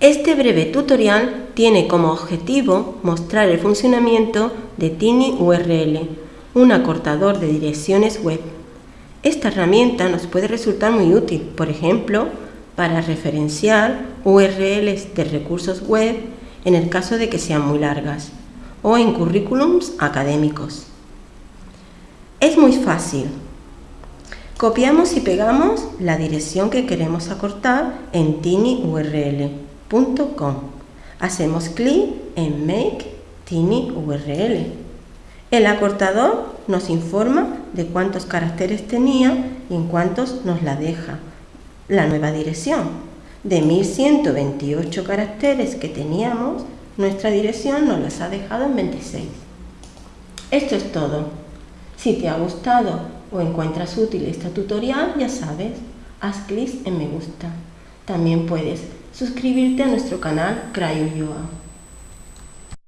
Este breve tutorial tiene como objetivo mostrar el funcionamiento de TinyURL, un acortador de direcciones web. Esta herramienta nos puede resultar muy útil, por ejemplo, para referenciar URLs de recursos web en el caso de que sean muy largas, o en currículums académicos. Es muy fácil. Copiamos y pegamos la dirección que queremos acortar en tinyurl.com. Hacemos clic en Make tinyurl. El acortador nos informa de cuántos caracteres tenía y en cuántos nos la deja la nueva dirección. De 1128 caracteres que teníamos, nuestra dirección nos las ha dejado en 26. Esto es todo. Si te ha gustado o encuentras útil este tutorial, ya sabes, haz clic en me gusta. También puedes suscribirte a nuestro canal CryoYoa.